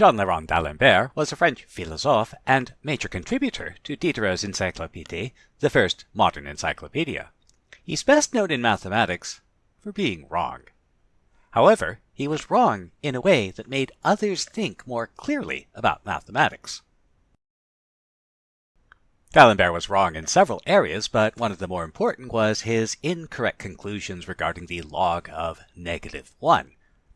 Jean le Rond d'Alembert was a French philosophe and major contributor to Diderot's Encyclopédie, the first modern encyclopedia. He's best known in mathematics for being wrong. However, he was wrong in a way that made others think more clearly about mathematics. D'Alembert was wrong in several areas, but one of the more important was his incorrect conclusions regarding the log of negative 1.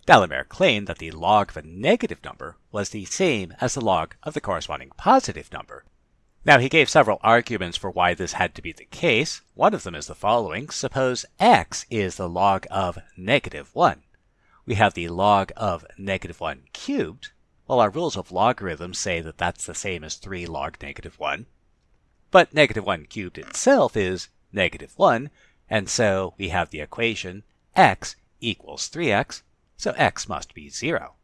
D'Alembert claimed that the log of a negative number was the same as the log of the corresponding positive number. Now, he gave several arguments for why this had to be the case. One of them is the following. Suppose x is the log of negative 1. We have the log of negative 1 cubed. Well, our rules of logarithms say that that's the same as 3 log negative 1. But negative 1 cubed itself is negative 1, and so we have the equation x equals 3x so x must be 0.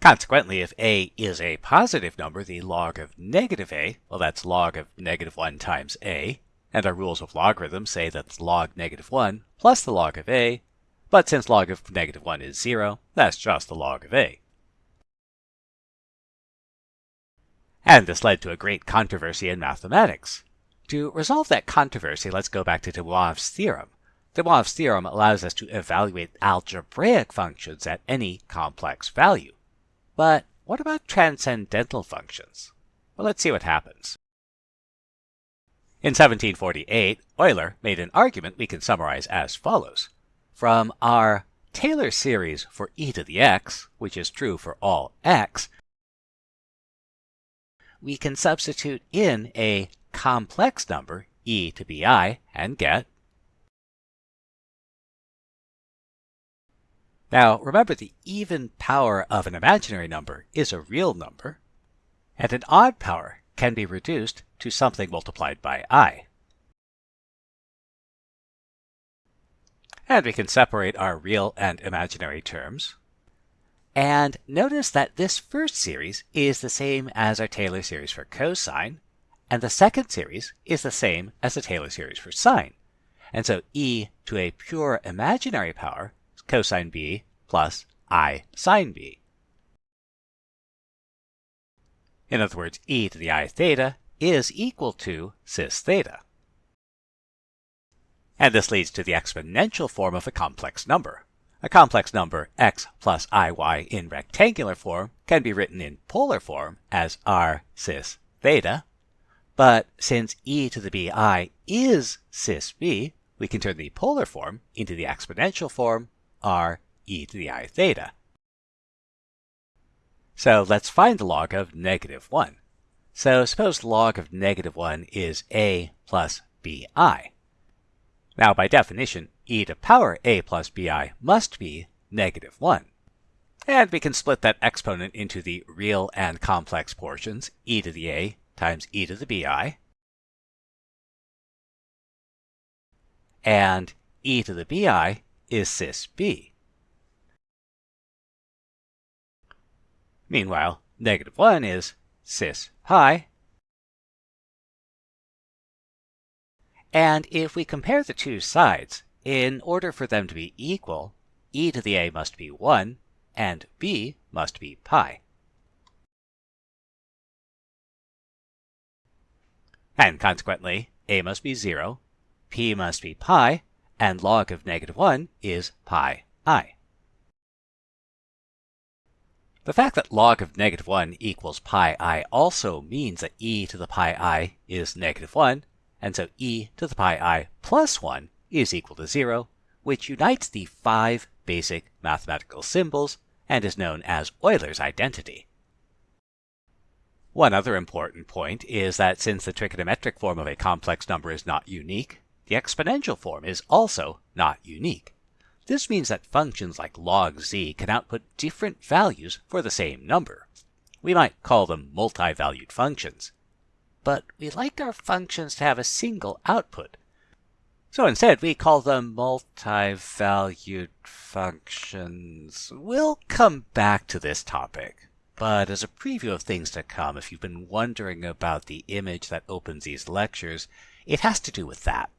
Consequently, if a is a positive number, the log of negative a, well that's log of negative 1 times a, and our rules of logarithm say that's log negative 1 plus the log of a, but since log of negative 1 is 0, that's just the log of a. And this led to a great controversy in mathematics. To resolve that controversy, let's go back to de Moivre's theorem. De Moivre's theorem allows us to evaluate algebraic functions at any complex value. But what about transcendental functions? Well, let's see what happens. In 1748, Euler made an argument we can summarize as follows. From our Taylor series for e to the x, which is true for all x, we can substitute in a complex number, e to bi, and get Now, remember the even power of an imaginary number is a real number, and an odd power can be reduced to something multiplied by i. And we can separate our real and imaginary terms. And notice that this first series is the same as our Taylor series for cosine, and the second series is the same as the Taylor series for sine. And so e to a pure imaginary power cosine b plus i sine b. In other words, e to the i theta is equal to cis theta. And this leads to the exponential form of a complex number. A complex number x plus iy in rectangular form can be written in polar form as r cis theta, but since e to the bi is cis b, we can turn the polar form into the exponential form r e to the i theta. So let's find the log of negative 1. So suppose log of negative 1 is a plus bi. Now by definition, e to the power a plus bi must be negative 1. And we can split that exponent into the real and complex portions, e to the a times e to the bi, and e to the bi is cis b. Meanwhile, negative 1 is cis pi. And if we compare the two sides, in order for them to be equal, e to the a must be 1 and b must be pi. And consequently, a must be 0, p must be pi, and log of negative 1 is pi i. The fact that log of negative 1 equals pi i also means that e to the pi i is negative 1, and so e to the pi i plus 1 is equal to 0, which unites the five basic mathematical symbols and is known as Euler's identity. One other important point is that since the trigonometric form of a complex number is not unique, the exponential form is also not unique. This means that functions like log z can output different values for the same number. We might call them multi-valued functions. But we like our functions to have a single output. So instead, we call them multi-valued functions. We'll come back to this topic. But as a preview of things to come, if you've been wondering about the image that opens these lectures, it has to do with that.